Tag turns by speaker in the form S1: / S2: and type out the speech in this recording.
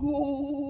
S1: go